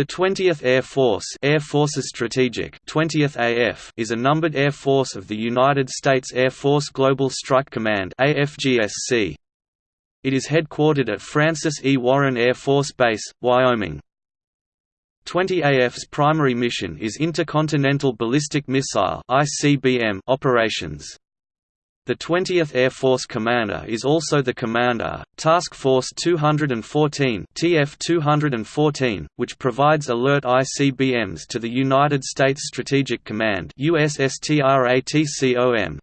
The 20th Air Force Air Forces Strategic 20th AF is a numbered air force of the United States Air Force Global Strike Command AFGSC. It is headquartered at Francis E. Warren Air Force Base, Wyoming. 20 AF's primary mission is intercontinental ballistic missile (ICBM) operations. The 20th Air Force Commander is also the commander, Task Force 214 TF-214, which provides alert ICBMs to the United States Strategic Command USSTRATCOM.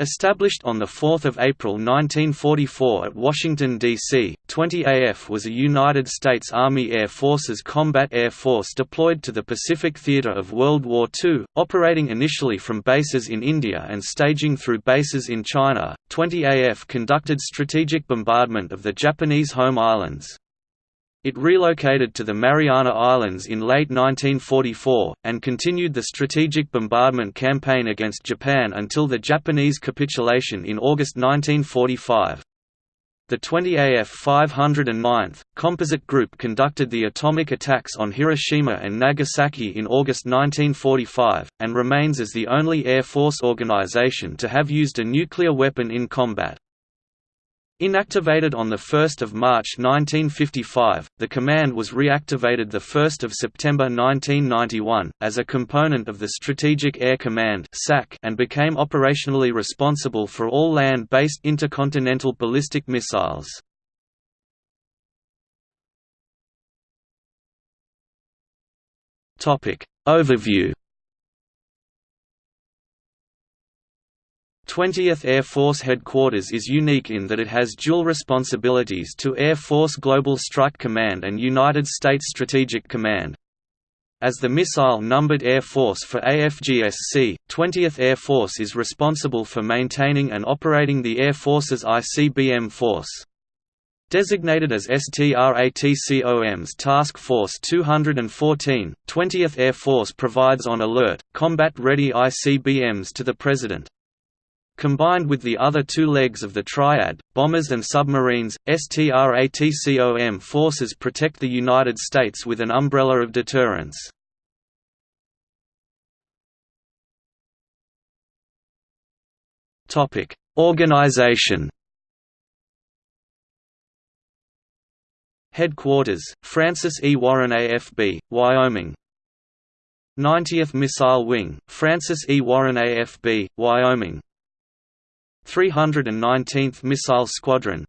Established on 4 April 1944 at Washington, D.C., 20AF was a United States Army Air Forces combat air force deployed to the Pacific theater of World War II, operating initially from bases in India and staging through bases in China. 20AF conducted strategic bombardment of the Japanese home islands. It relocated to the Mariana Islands in late 1944, and continued the strategic bombardment campaign against Japan until the Japanese capitulation in August 1945. The 20AF 509th, Composite Group conducted the atomic attacks on Hiroshima and Nagasaki in August 1945, and remains as the only Air Force organization to have used a nuclear weapon in combat. Inactivated on 1 March 1955, the command was reactivated 1 September 1991, as a component of the Strategic Air Command and became operationally responsible for all land-based intercontinental ballistic missiles. Overview 20th Air Force Headquarters is unique in that it has dual responsibilities to Air Force Global Strike Command and United States Strategic Command. As the missile-numbered Air Force for AFGSC, 20th Air Force is responsible for maintaining and operating the Air Force's ICBM force. Designated as STRATCOM's Task Force 214, 20th Air Force provides on alert, combat-ready ICBMs to the President. Combined with the other two legs of the triad, bombers and submarines, STRATCOM forces protect the United States with an umbrella of deterrence. Organization Headquarters, Francis E. Warren AFB, Wyoming 90th Missile Wing, Francis E. Warren AFB, Wyoming 319th Missile Squadron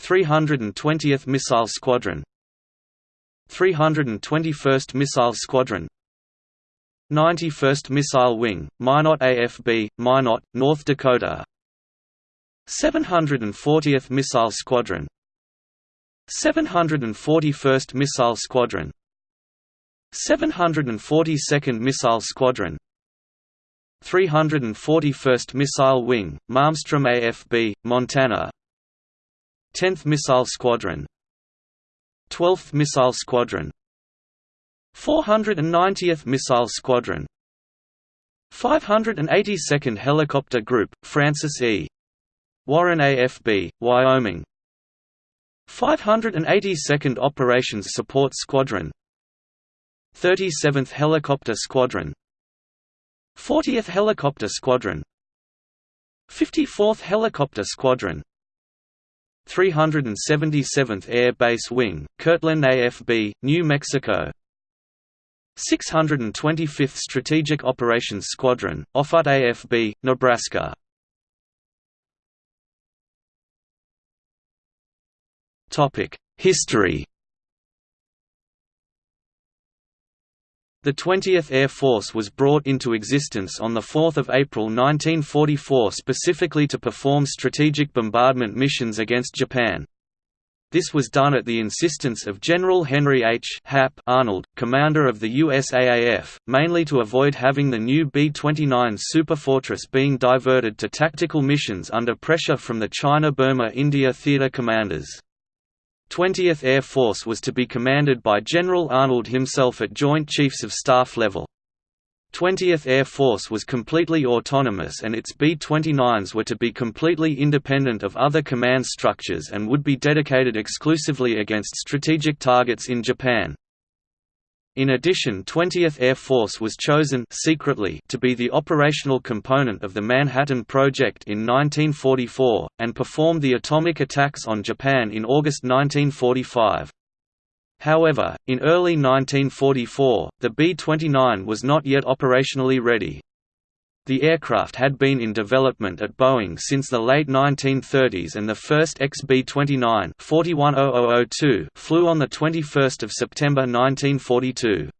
320th Missile Squadron 321st Missile Squadron 91st Missile Wing, Minot AFB, Minot, North Dakota 740th Missile Squadron 741st Missile Squadron 742nd Missile Squadron 341st Missile Wing, Malmstrom AFB, Montana. 10th Missile Squadron. 12th Missile Squadron. 490th Missile Squadron. 582nd Helicopter Group, Francis E. Warren AFB, Wyoming. 582nd Operations Support Squadron. 37th Helicopter Squadron 40th Helicopter Squadron. 54th Helicopter Squadron. 377th Air Base Wing, Kirtland AFB, New Mexico. 625th Strategic Operations Squadron, Offutt AFB, Nebraska. History The 20th Air Force was brought into existence on 4 April 1944 specifically to perform strategic bombardment missions against Japan. This was done at the insistence of General Henry H. Hap Arnold, commander of the USAAF, mainly to avoid having the new B-29 Superfortress being diverted to tactical missions under pressure from the China-Burma-India theater commanders. 20th Air Force was to be commanded by General Arnold himself at Joint Chiefs of Staff level. 20th Air Force was completely autonomous and its B-29s were to be completely independent of other command structures and would be dedicated exclusively against strategic targets in Japan. In addition 20th Air Force was chosen secretly to be the operational component of the Manhattan Project in 1944, and performed the atomic attacks on Japan in August 1945. However, in early 1944, the B-29 was not yet operationally ready. The aircraft had been in development at Boeing since the late 1930s and the first XB-29 flew on 21 September 1942.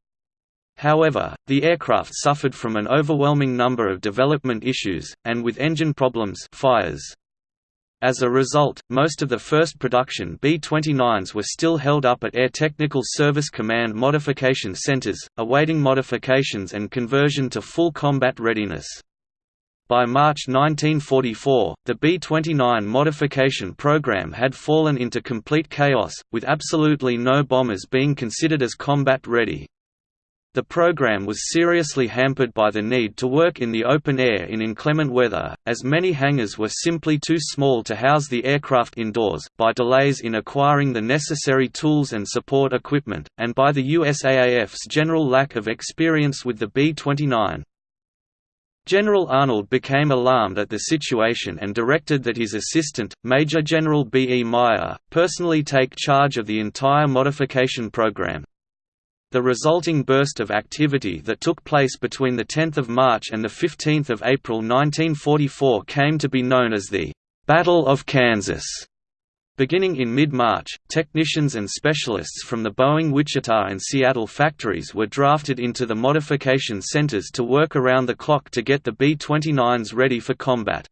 However, the aircraft suffered from an overwhelming number of development issues, and with engine problems fires. As a result, most of the first production B-29s were still held up at Air Technical Service Command modification centers, awaiting modifications and conversion to full combat readiness. By March 1944, the B-29 modification program had fallen into complete chaos, with absolutely no bombers being considered as combat ready. The program was seriously hampered by the need to work in the open air in inclement weather, as many hangars were simply too small to house the aircraft indoors, by delays in acquiring the necessary tools and support equipment, and by the USAAF's general lack of experience with the B-29. General Arnold became alarmed at the situation and directed that his assistant, Major General B. E. Meyer, personally take charge of the entire modification program. The resulting burst of activity that took place between 10 March and 15 April 1944 came to be known as the «Battle of Kansas». Beginning in mid-March, technicians and specialists from the Boeing Wichita and Seattle factories were drafted into the modification centers to work around the clock to get the B-29s ready for combat.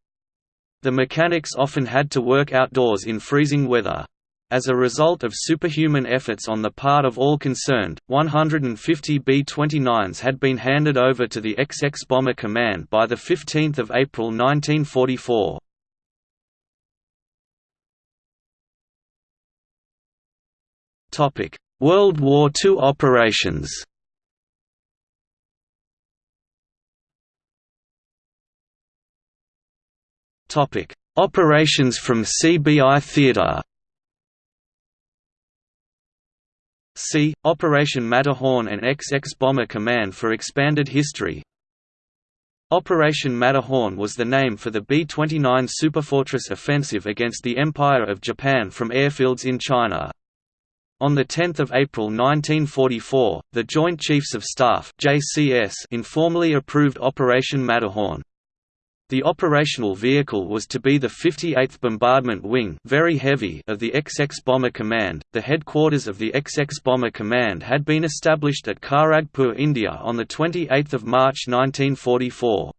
The mechanics often had to work outdoors in freezing weather. As a result of superhuman efforts on the part of all concerned, 150 B-29s had been handed over to the XX Bomber Command by 15 April 1944. World War II operations Operations from CBI Theatre See, Operation Matterhorn and XX Bomber Command for expanded history Operation Matterhorn was the name for the B-29 Superfortress offensive against the Empire of Japan from airfields in China. On 10 April 1944, the Joint Chiefs of Staff informally approved Operation Matterhorn. The operational vehicle was to be the 58th Bombardment Wing very heavy of the XX Bomber Command. The headquarters of the XX Bomber Command had been established at Kharagpur, India on 28 March 1944.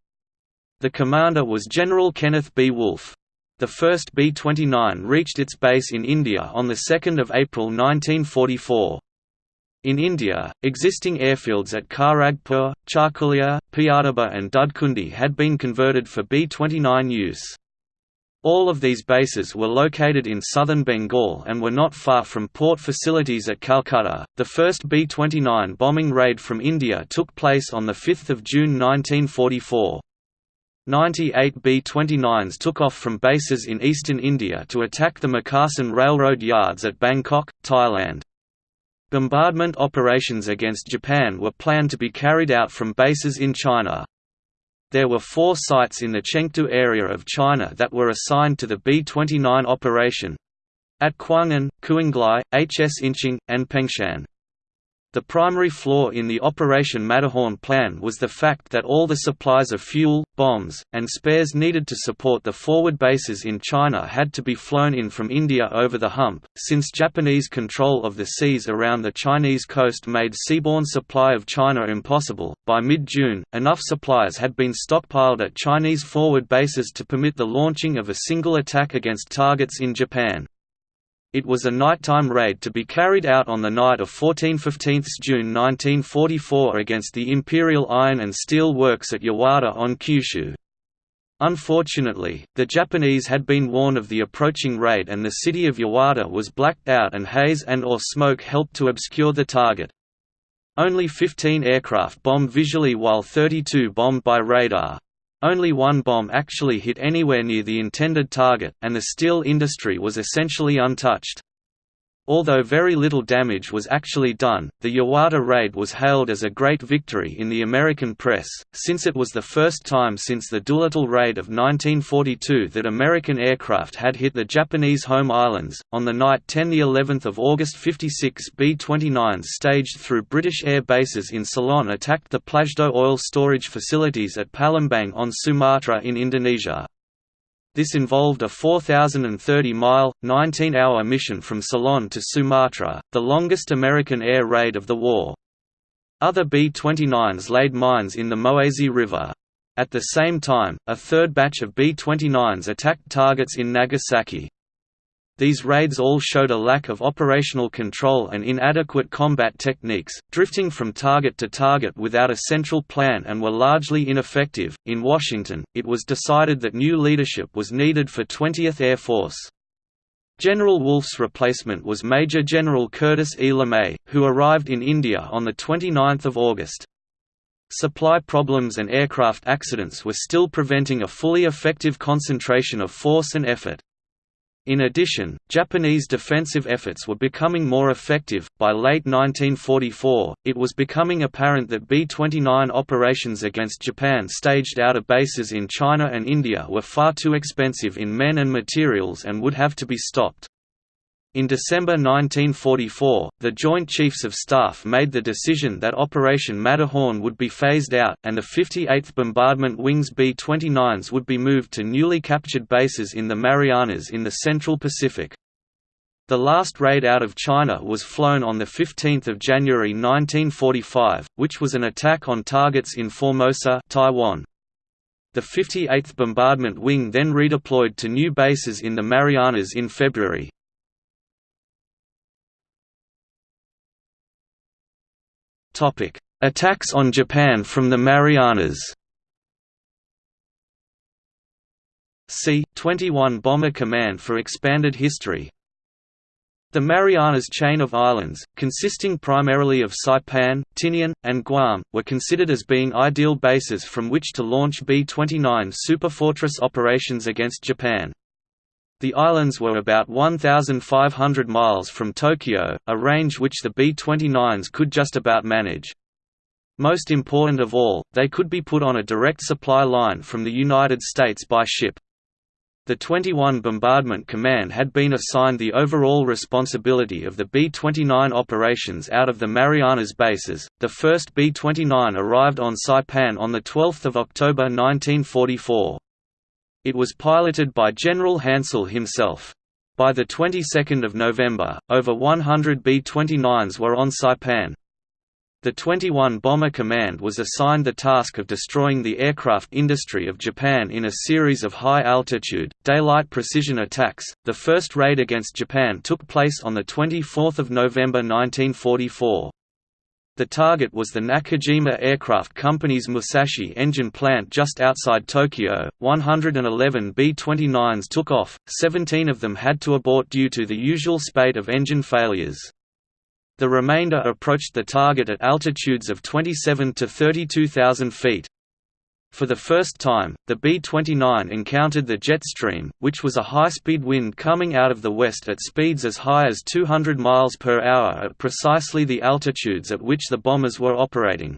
The commander was General Kenneth B. Wolfe. The first B-29 reached its base in India on 2 April 1944. In India, existing airfields at Kharagpur, Charkulia, Pyataba and Dudhkundi had been converted for B-29 use. All of these bases were located in southern Bengal and were not far from port facilities at Calcutta. The first B 29 bombing raid from India took place on 5 June 1944. 98 B 29s took off from bases in eastern India to attack the Makasan Railroad yards at Bangkok, Thailand. Bombardment operations against Japan were planned to be carried out from bases in China. There were four sites in the Chengdu area of China that were assigned to the B-29 operation at Kuangan, Kuanglai, Hsinching, and Pengshan. The primary flaw in the Operation Matterhorn plan was the fact that all the supplies of fuel, bombs, and spares needed to support the forward bases in China had to be flown in from India over the hump, since Japanese control of the seas around the Chinese coast made seaborne supply of China impossible. By mid June, enough supplies had been stockpiled at Chinese forward bases to permit the launching of a single attack against targets in Japan. It was a nighttime raid to be carried out on the night of 14–15 June 1944 against the Imperial Iron and Steel Works at Yawata on Kyushu. Unfortunately, the Japanese had been warned of the approaching raid and the city of Yawata was blacked out and haze and or smoke helped to obscure the target. Only 15 aircraft bombed visually while 32 bombed by radar. Only one bomb actually hit anywhere near the intended target, and the steel industry was essentially untouched. Although very little damage was actually done, the Yawata raid was hailed as a great victory in the American press, since it was the first time since the Doolittle raid of 1942 that American aircraft had hit the Japanese home islands. On the night 10 the 11th of August 56 B-29s staged through British air bases in Ceylon attacked the Pladjoe oil storage facilities at Palembang on Sumatra in Indonesia. This involved a 4,030-mile, 19-hour mission from Ceylon to Sumatra, the longest American air raid of the war. Other B-29s laid mines in the Moesi River. At the same time, a third batch of B-29s attacked targets in Nagasaki. These raids all showed a lack of operational control and inadequate combat techniques, drifting from target to target without a central plan and were largely ineffective. In Washington, it was decided that new leadership was needed for 20th Air Force. General Wolfe's replacement was Major General Curtis E. LeMay, who arrived in India on 29 August. Supply problems and aircraft accidents were still preventing a fully effective concentration of force and effort. In addition, Japanese defensive efforts were becoming more effective. By late 1944, it was becoming apparent that B 29 operations against Japan staged out of bases in China and India were far too expensive in men and materials and would have to be stopped. In December 1944, the Joint Chiefs of Staff made the decision that Operation Matterhorn would be phased out, and the 58th Bombardment Wing's B-29s would be moved to newly captured bases in the Marianas in the Central Pacific. The last raid out of China was flown on 15 January 1945, which was an attack on targets in Formosa Taiwan. The 58th Bombardment Wing then redeployed to new bases in the Marianas in February. Attacks on Japan from the Marianas. C-21 Bomber Command for expanded history The Marianas chain of islands, consisting primarily of Saipan, Tinian, and Guam, were considered as being ideal bases from which to launch B-29 superfortress operations against Japan. The islands were about 1,500 miles from Tokyo, a range which the B-29s could just about manage. Most important of all, they could be put on a direct supply line from the United States by ship. The 21 Bombardment Command had been assigned the overall responsibility of the B-29 operations out of the Marianas bases. The first B-29 arrived on Saipan on the 12th of October 1944. It was piloted by General Hansell himself. By the 22nd of November, over 100 B-29s were on Saipan. The 21 Bomber Command was assigned the task of destroying the aircraft industry of Japan in a series of high-altitude, daylight precision attacks. The first raid against Japan took place on the 24th of November 1944. The target was the Nakajima Aircraft Company's Musashi engine plant just outside Tokyo. 111 B-29s took off, 17 of them had to abort due to the usual spate of engine failures. The remainder approached the target at altitudes of 27 to 32,000 feet. For the first time, the B-29 encountered the jet stream, which was a high-speed wind coming out of the west at speeds as high as 200 miles per hour at precisely the altitudes at which the bombers were operating.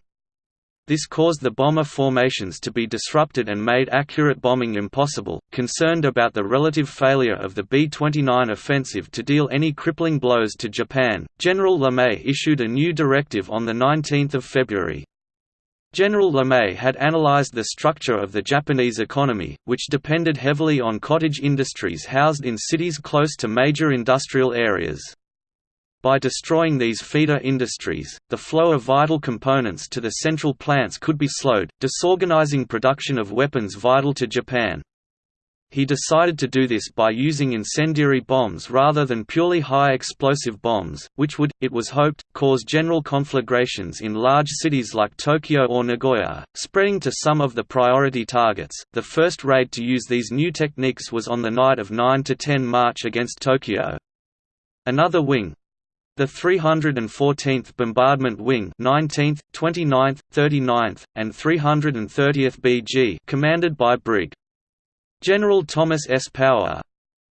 This caused the bomber formations to be disrupted and made accurate bombing impossible. Concerned about the relative failure of the B 29 offensive to deal any crippling blows to Japan, General LeMay issued a new directive on 19 February. General LeMay had analyzed the structure of the Japanese economy, which depended heavily on cottage industries housed in cities close to major industrial areas. By destroying these feeder industries, the flow of vital components to the central plants could be slowed, disorganizing production of weapons vital to Japan. He decided to do this by using incendiary bombs rather than purely high explosive bombs, which would, it was hoped, cause general conflagrations in large cities like Tokyo or Nagoya, spreading to some of the priority targets. The first raid to use these new techniques was on the night of 9 to 10 March against Tokyo. Another wing, The 314th Bombardment Wing 19th, 29th, 39th, and 330th BG commanded by Brig. General Thomas S. Power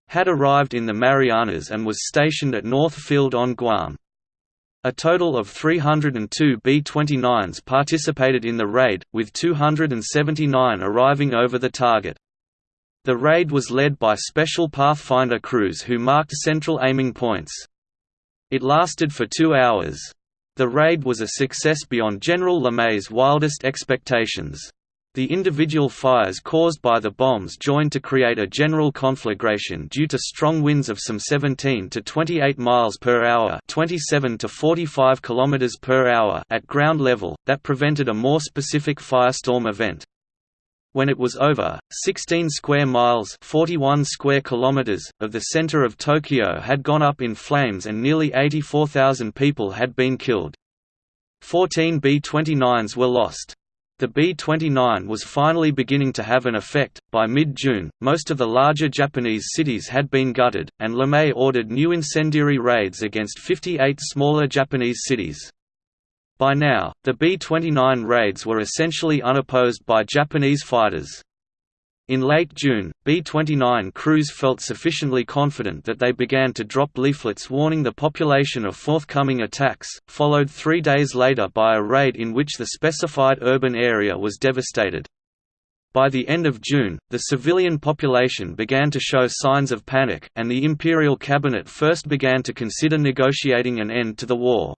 had arrived in the Marianas and was stationed at North Field on Guam. A total of 302 B-29s participated in the raid, with 279 arriving over the target. The raid was led by Special Pathfinder crews who marked central aiming points. It lasted for two hours. The raid was a success beyond General LeMay's wildest expectations. The individual fires caused by the bombs joined to create a general conflagration due to strong winds of some 17 to 28 miles per hour, 27 to 45 kilometers per hour at ground level that prevented a more specific firestorm event. When it was over, 16 square miles 41 square kilometers, of the center of Tokyo had gone up in flames and nearly 84,000 people had been killed. 14 B-29s were lost. The B-29 was finally beginning to have an effect. By mid-June, most of the larger Japanese cities had been gutted, and LeMay ordered new incendiary raids against 58 smaller Japanese cities. By now, the B-29 raids were essentially unopposed by Japanese fighters. In late June, B-29 crews felt sufficiently confident that they began to drop leaflets warning the population of forthcoming attacks, followed three days later by a raid in which the specified urban area was devastated. By the end of June, the civilian population began to show signs of panic, and the Imperial Cabinet first began to consider negotiating an end to the war.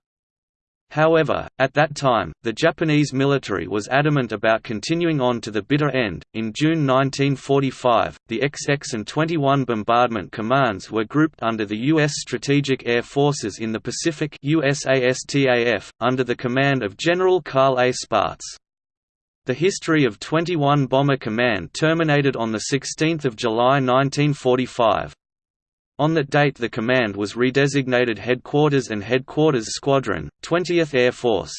However, at that time, the Japanese military was adamant about continuing on to the bitter end. In June 1945, the XX and 21 bombardment commands were grouped under the U.S. Strategic Air Forces in the Pacific USASTAF, under the command of General Carl A. Spaatz. The history of 21 Bomber Command terminated on 16 July 1945. On that date the command was redesignated Headquarters and Headquarters Squadron, 20th Air Force.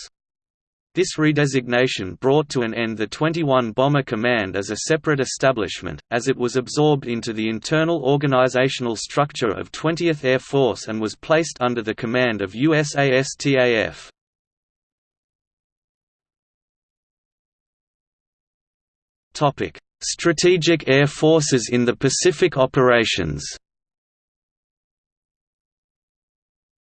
This redesignation brought to an end the 21 Bomber Command as a separate establishment, as it was absorbed into the internal organizational structure of 20th Air Force and was placed under the command of USASTAF. Strategic Air Forces in the Pacific Operations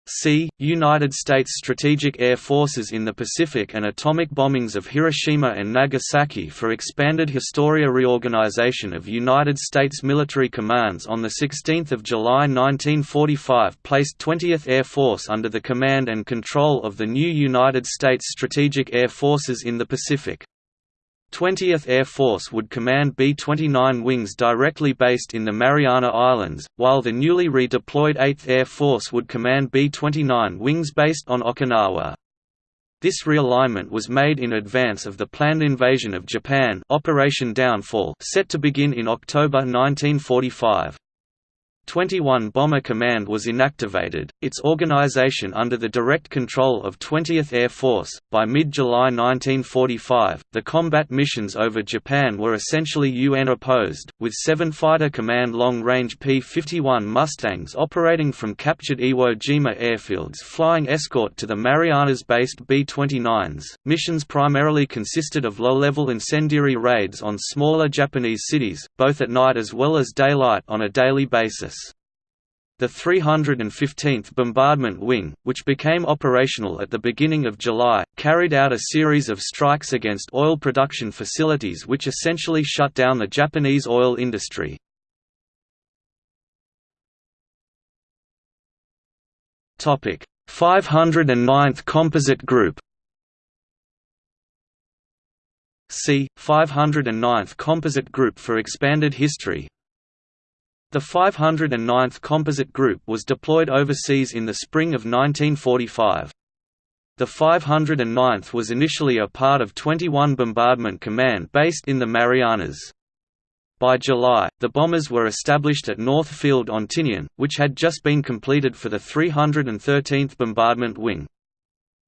C. United States Strategic Air Forces in the Pacific and atomic bombings of Hiroshima and Nagasaki for expanded Historia reorganization of United States military commands on 16 July 1945 placed 20th Air Force under the command and control of the new United States Strategic Air Forces in the Pacific. 20th Air Force would command B-29 wings directly based in the Mariana Islands, while the newly redeployed 8th Air Force would command B-29 wings based on Okinawa. This realignment was made in advance of the planned invasion of Japan Operation Downfall set to begin in October 1945. 21 Bomber Command was inactivated, its organization under the direct control of 20th Air Force. By mid July 1945, the combat missions over Japan were essentially UN opposed, with seven Fighter Command long range P 51 Mustangs operating from captured Iwo Jima airfields flying escort to the Marianas based B 29s. Missions primarily consisted of low level incendiary raids on smaller Japanese cities, both at night as well as daylight on a daily basis. The 315th Bombardment Wing, which became operational at the beginning of July, carried out a series of strikes against oil production facilities which essentially shut down the Japanese oil industry. Topic: 509th Composite Group. C. 509th Composite Group for expanded history the 509th Composite Group was deployed overseas in the spring of 1945. The 509th was initially a part of 21 Bombardment Command based in the Marianas. By July, the bombers were established at North Field on Tinian, which had just been completed for the 313th Bombardment Wing.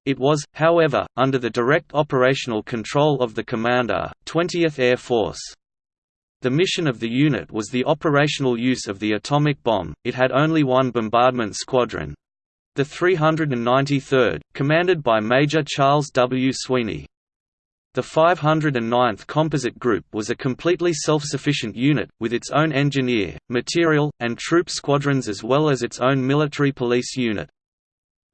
It was, however, under the direct operational control of the commander, 20th Air Force. The mission of the unit was the operational use of the atomic bomb, it had only one bombardment squadron. The 393rd, commanded by Major Charles W. Sweeney. The 509th Composite Group was a completely self-sufficient unit, with its own engineer, material, and troop squadrons as well as its own military police unit.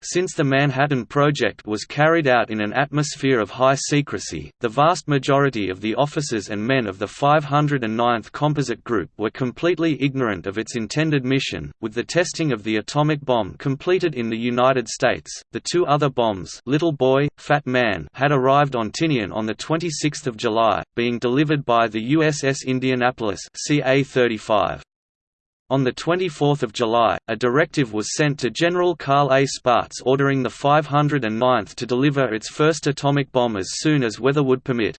Since the Manhattan Project was carried out in an atmosphere of high secrecy, the vast majority of the officers and men of the 509th Composite Group were completely ignorant of its intended mission. With the testing of the atomic bomb completed in the United States, the two other bombs, Little Boy, Fat Man, had arrived on Tinian on the 26th of July, being delivered by the USS Indianapolis CA-35. On 24 July, a directive was sent to General Carl A. Spaatz ordering the 509th to deliver its first atomic bomb as soon as weather would permit.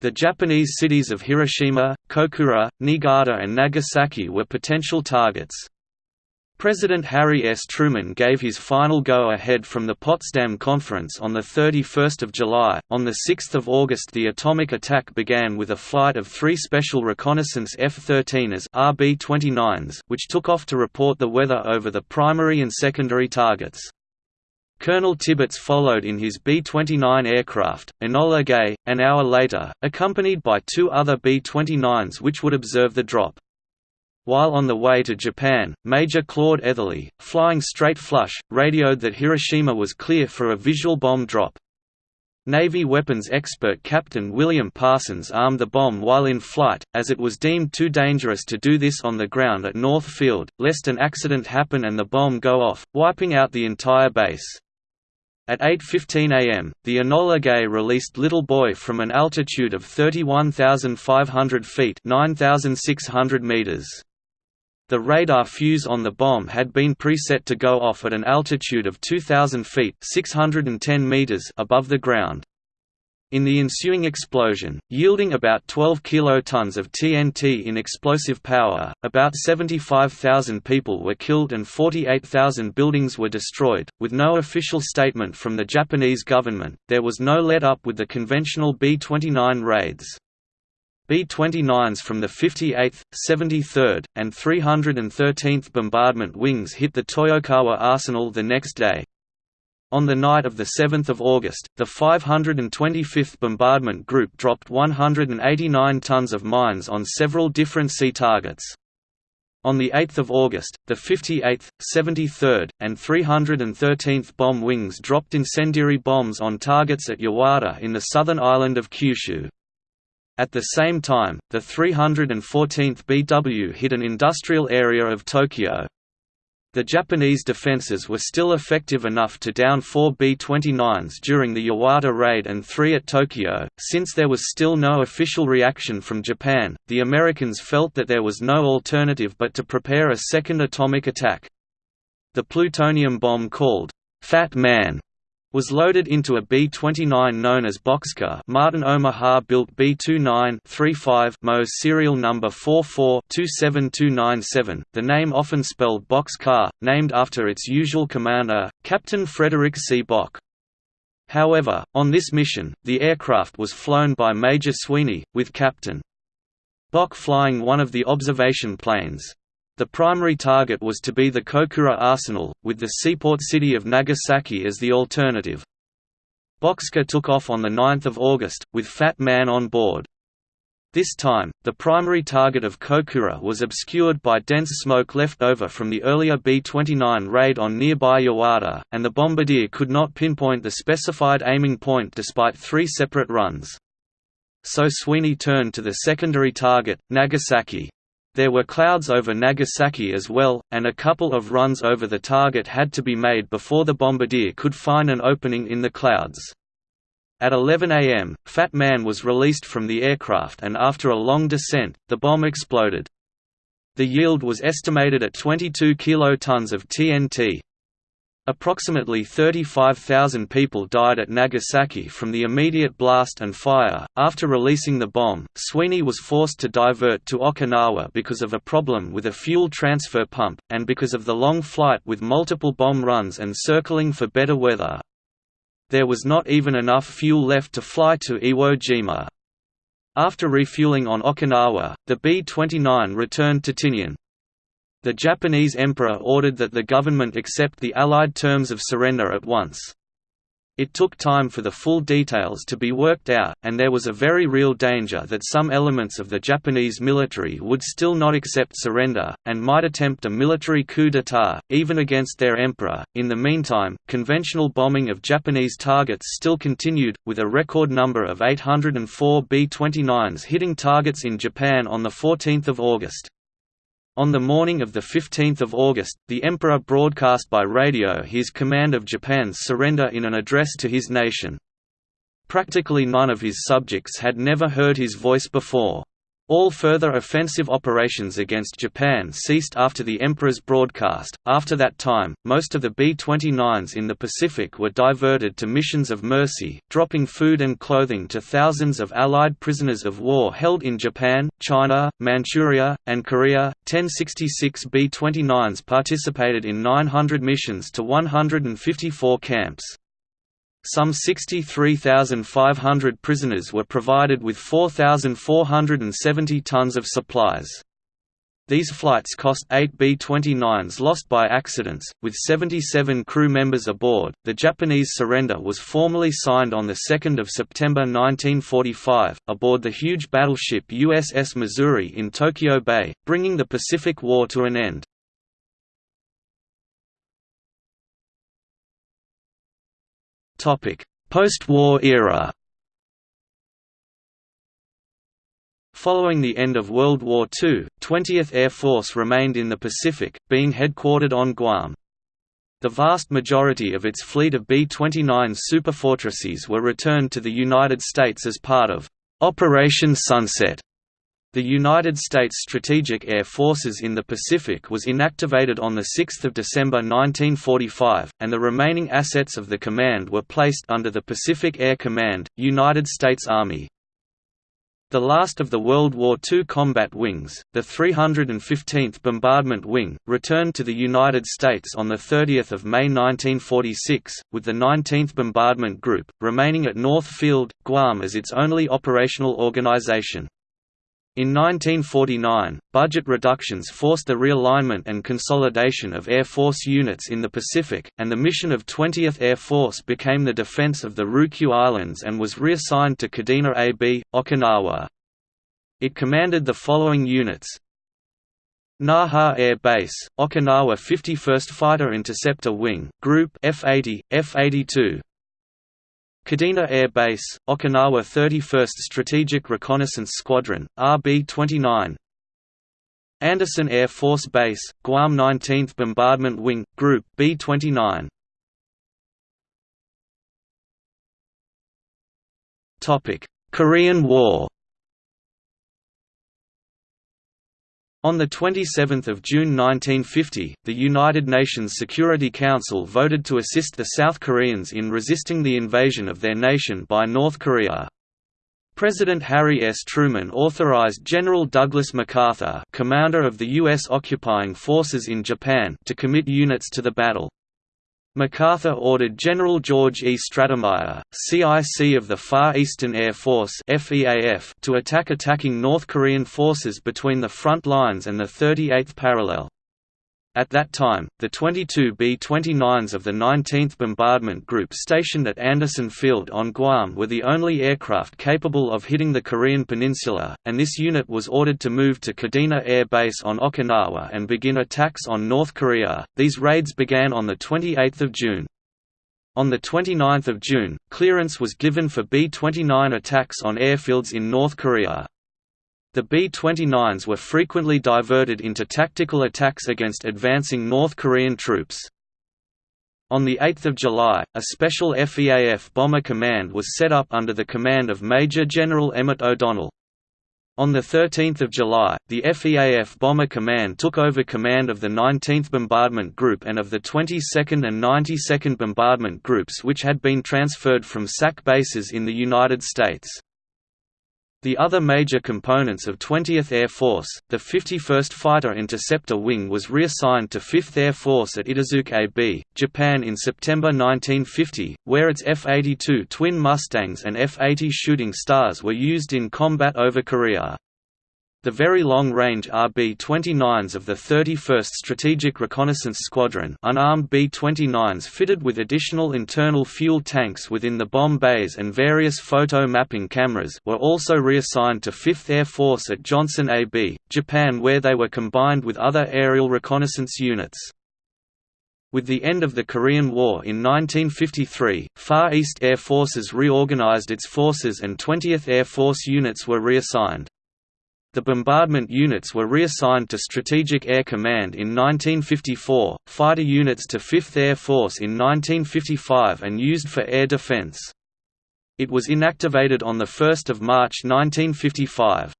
The Japanese cities of Hiroshima, Kokura, Niigata and Nagasaki were potential targets. President Harry S. Truman gave his final go-ahead from the Potsdam Conference on 31 July. On 6 August the atomic attack began with a flight of three Special Reconnaissance F-13s RB-29s which took off to report the weather over the primary and secondary targets. Colonel Tibbets followed in his B-29 aircraft, Enola Gay, an hour later, accompanied by two other B-29s which would observe the drop. While on the way to Japan, Major Claude Eatherly, flying straight flush, radioed that Hiroshima was clear for a visual bomb drop. Navy weapons expert Captain William Parsons armed the bomb while in flight, as it was deemed too dangerous to do this on the ground at North Field, lest an accident happen and the bomb go off, wiping out the entire base. At 8.15 am, the Enola Gay released Little Boy from an altitude of 31,500 feet 9,600 meters. The radar fuse on the bomb had been preset to go off at an altitude of 2,000 feet 610 meters above the ground. In the ensuing explosion, yielding about 12 kilotons of TNT in explosive power, about 75,000 people were killed and 48,000 buildings were destroyed. With no official statement from the Japanese government, there was no let up with the conventional B 29 raids. B-29s from the 58th, 73rd, and 313th Bombardment Wings hit the Toyokawa arsenal the next day. On the night of 7 August, the 525th Bombardment Group dropped 189 tons of mines on several different sea targets. On 8 August, the 58th, 73rd, and 313th Bomb Wings dropped incendiary bombs on targets at Yawata in the southern island of Kyushu. At the same time, the 314th BW hit an industrial area of Tokyo. The Japanese defenses were still effective enough to down four B-29s during the Yawata raid and three at Tokyo. Since there was still no official reaction from Japan, the Americans felt that there was no alternative but to prepare a second atomic attack. The plutonium bomb called Fat Man was loaded into a B-29 known as Bockscar Martin Omaha built B-29-35 MO serial number 44-27297, the name often spelled Boxcar, named after its usual commander, Captain Frederick C. Bock. However, on this mission, the aircraft was flown by Major Sweeney, with Captain Bock flying one of the observation planes. The primary target was to be the Kokura arsenal, with the seaport city of Nagasaki as the alternative. Bockscar took off on 9 August, with Fat Man on board. This time, the primary target of Kokura was obscured by dense smoke left over from the earlier B-29 raid on nearby Yawata, and the bombardier could not pinpoint the specified aiming point despite three separate runs. So Sweeney turned to the secondary target, Nagasaki. There were clouds over Nagasaki as well, and a couple of runs over the target had to be made before the bombardier could find an opening in the clouds. At 11 am, Fat Man was released from the aircraft and after a long descent, the bomb exploded. The yield was estimated at 22 kilotons of TNT. Approximately 35,000 people died at Nagasaki from the immediate blast and fire. After releasing the bomb, Sweeney was forced to divert to Okinawa because of a problem with a fuel transfer pump, and because of the long flight with multiple bomb runs and circling for better weather. There was not even enough fuel left to fly to Iwo Jima. After refueling on Okinawa, the B-29 returned to Tinian. The Japanese emperor ordered that the government accept the Allied terms of surrender at once. It took time for the full details to be worked out, and there was a very real danger that some elements of the Japanese military would still not accept surrender, and might attempt a military coup d'état, even against their emperor. In the meantime, conventional bombing of Japanese targets still continued, with a record number of 804 B 29s hitting targets in Japan on 14 August. On the morning of 15 August, the Emperor broadcast by radio his command of Japan's surrender in an address to his nation. Practically none of his subjects had never heard his voice before. All further offensive operations against Japan ceased after the Emperor's broadcast. After that time, most of the B 29s in the Pacific were diverted to missions of mercy, dropping food and clothing to thousands of Allied prisoners of war held in Japan, China, Manchuria, and Korea. 1066 B 29s participated in 900 missions to 154 camps. Some 63,500 prisoners were provided with 4,470 tons of supplies. These flights cost 8 B-29s lost by accidents, with 77 crew members aboard. The Japanese surrender was formally signed on the 2nd of September 1945 aboard the huge battleship USS Missouri in Tokyo Bay, bringing the Pacific War to an end. Post-war era. Following the end of World War II, 20th Air Force remained in the Pacific, being headquartered on Guam. The vast majority of its fleet of B-29 superfortresses were returned to the United States as part of Operation Sunset, the United States Strategic Air Forces in the Pacific was inactivated on 6 December 1945, and the remaining assets of the command were placed under the Pacific Air Command, United States Army. The last of the World War II combat wings, the 315th Bombardment Wing, returned to the United States on 30 May 1946, with the 19th Bombardment Group, remaining at North Field, Guam as its only operational organization. In 1949, budget reductions forced the realignment and consolidation of Air Force units in the Pacific, and the mission of 20th Air Force became the defense of the Ryukyu Islands and was reassigned to Kadena AB, Okinawa. It commanded the following units Naha Air Base, Okinawa 51st Fighter Interceptor Wing, Group F-80, F-82 Kadena Air Base, Okinawa 31st Strategic Reconnaissance Squadron, RB-29 Andersen Air Force Base, Guam 19th Bombardment Wing, Group B-29 Korean War On 27 June 1950, the United Nations Security Council voted to assist the South Koreans in resisting the invasion of their nation by North Korea. President Harry S. Truman authorized General Douglas MacArthur commander of the U.S. occupying forces in Japan to commit units to the battle. MacArthur ordered General George E. Stratemeyer, CIC of the Far Eastern Air Force to attack attacking North Korean forces between the front lines and the 38th parallel. At that time, the 22 B-29s of the 19th Bombardment Group stationed at Andersen Field on Guam were the only aircraft capable of hitting the Korean peninsula, and this unit was ordered to move to Kadena Air Base on Okinawa and begin attacks on North Korea. These raids began on 28 June. On 29 June, clearance was given for B-29 attacks on airfields in North Korea. The B-29s were frequently diverted into tactical attacks against advancing North Korean troops. On 8 July, a special FEAF Bomber Command was set up under the command of Major General Emmett O'Donnell. On 13 July, the FEAF Bomber Command took over command of the 19th Bombardment Group and of the 22nd and 92nd Bombardment Groups which had been transferred from SAC bases in the United States. The other major components of 20th Air Force, the 51st Fighter Interceptor Wing was reassigned to 5th Air Force at Itazuke AB, Japan in September 1950, where its F-82 Twin Mustangs and F-80 Shooting Stars were used in combat over Korea. The Very Long-Range RB-29s of the 31st Strategic Reconnaissance Squadron unarmed B-29s fitted with additional internal fuel tanks within the bomb bays and various photo mapping cameras were also reassigned to 5th Air Force at Johnson AB, Japan where they were combined with other aerial reconnaissance units. With the end of the Korean War in 1953, Far East Air Forces reorganized its forces and 20th Air Force units were reassigned. The bombardment units were reassigned to Strategic Air Command in 1954, fighter units to 5th Air Force in 1955 and used for air defense. It was inactivated on 1 March 1955.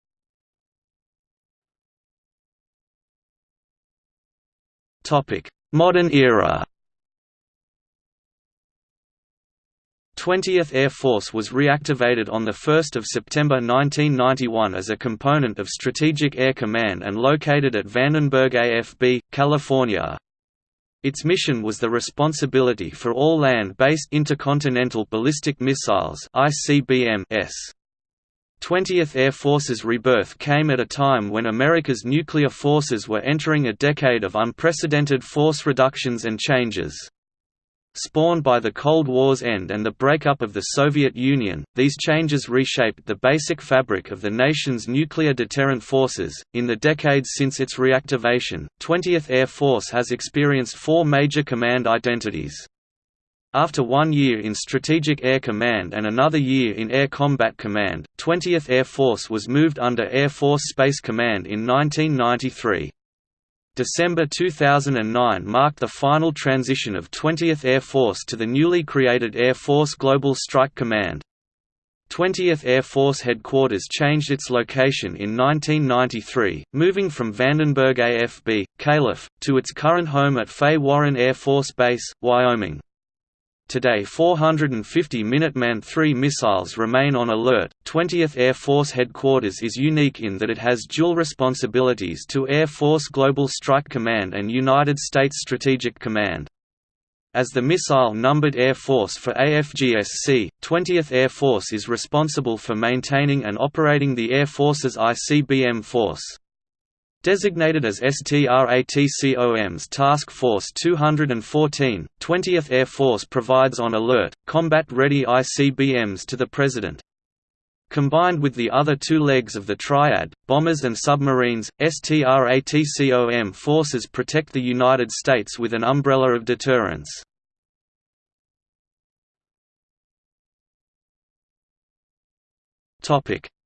Modern era 20th Air Force was reactivated on 1 September 1991 as a component of Strategic Air Command and located at Vandenberg AFB, California. Its mission was the responsibility for all land-based intercontinental ballistic missiles ICBM-S. 20th Air Force's rebirth came at a time when America's nuclear forces were entering a decade of unprecedented force reductions and changes. Spawned by the Cold War's end and the breakup of the Soviet Union, these changes reshaped the basic fabric of the nation's nuclear deterrent forces. In the decades since its reactivation, 20th Air Force has experienced four major command identities. After one year in Strategic Air Command and another year in Air Combat Command, 20th Air Force was moved under Air Force Space Command in 1993. December 2009 marked the final transition of 20th Air Force to the newly created Air Force Global Strike Command. 20th Air Force Headquarters changed its location in 1993, moving from Vandenberg AFB, Calif., to its current home at Fay Warren Air Force Base, Wyoming. Today 450 Minuteman III missiles remain on alert. 20th Air Force Headquarters is unique in that it has dual responsibilities to Air Force Global Strike Command and United States Strategic Command. As the missile-numbered Air Force for AFGSC, 20th Air Force is responsible for maintaining and operating the Air Force's ICBM force. Designated as STRATCOM's Task Force 214, 20th Air Force provides on alert, combat-ready ICBMs to the President. Combined with the other two legs of the triad, bombers and submarines, STRATCOM forces protect the United States with an umbrella of deterrence.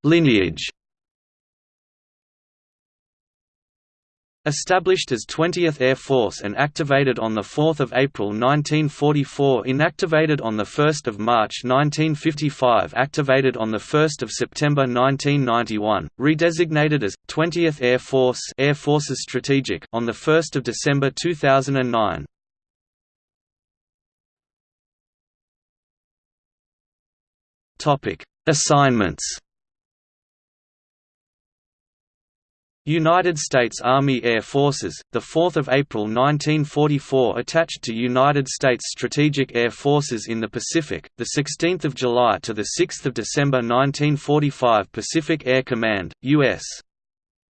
Lineage Established as 20th Air Force and activated on 4 April 1944 inactivated on 1 March 1955 activated on 1 September 1991, redesignated as, 20th Air Force Air Forces Strategic on 1 December 2009. Assignments United States Army Air Forces, the 4th of April 1944 attached to United States Strategic Air Forces in the Pacific, the 16th of July to the 6th of December 1945 Pacific Air Command, US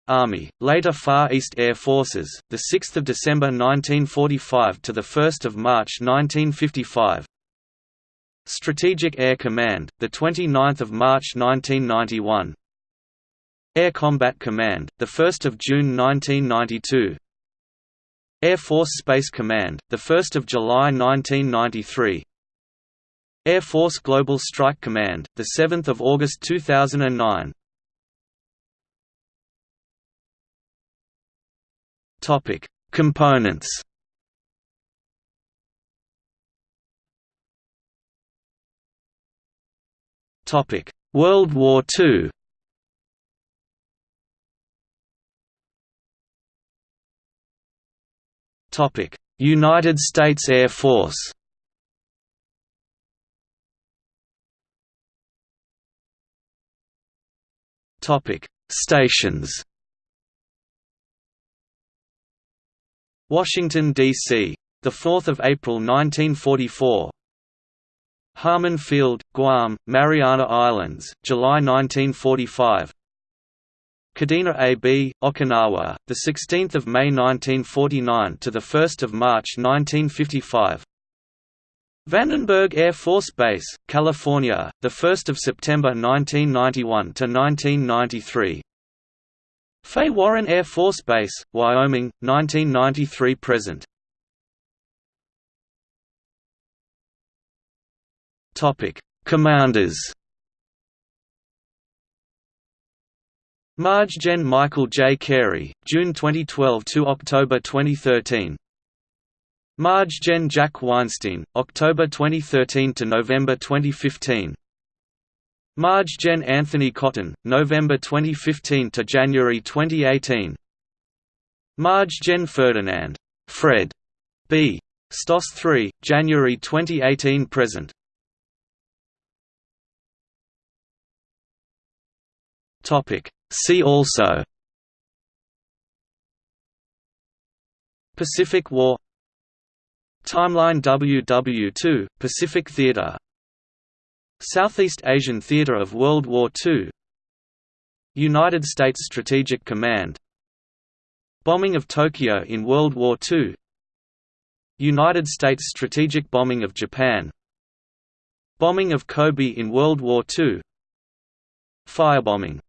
Army, later Far East Air Forces, the 6th of December 1945 to the 1st of March 1955 Strategic Air Command, the 29th of March 1991 Air Combat Command, 1 June 1992 Air Force Space Command, 1 July 1993 Air Force Global Strike Command, 7 August 2009 Components. World War II United States Air Force. Stations. Washington, D.C. 4 April 1944 Harmon Field, Guam, Mariana Islands, July 1945 Kadena AB, Okinawa, the 16th of May 1949 to the 1st of March 1955. Vandenberg Air Force Base, California, the 1st of September 1991 to 1993. Fay Warren Air Force Base, Wyoming, 1993 present. Topic: Commanders. Marge Gen Michael J. Carey, June 2012 to October 2013. Marge Gen Jack Weinstein, October 2013 to November 2015. Marge Gen Anthony Cotton, November 2015 to January 2018. Marge Gen Ferdinand Fred B. Stoss 3, January 2018 present. Topic See also Pacific War Timeline WW2, Pacific Theater Southeast Asian Theater of World War II United States Strategic Command Bombing of Tokyo in World War II United States strategic bombing of Japan Bombing of Kobe in World War II Firebombing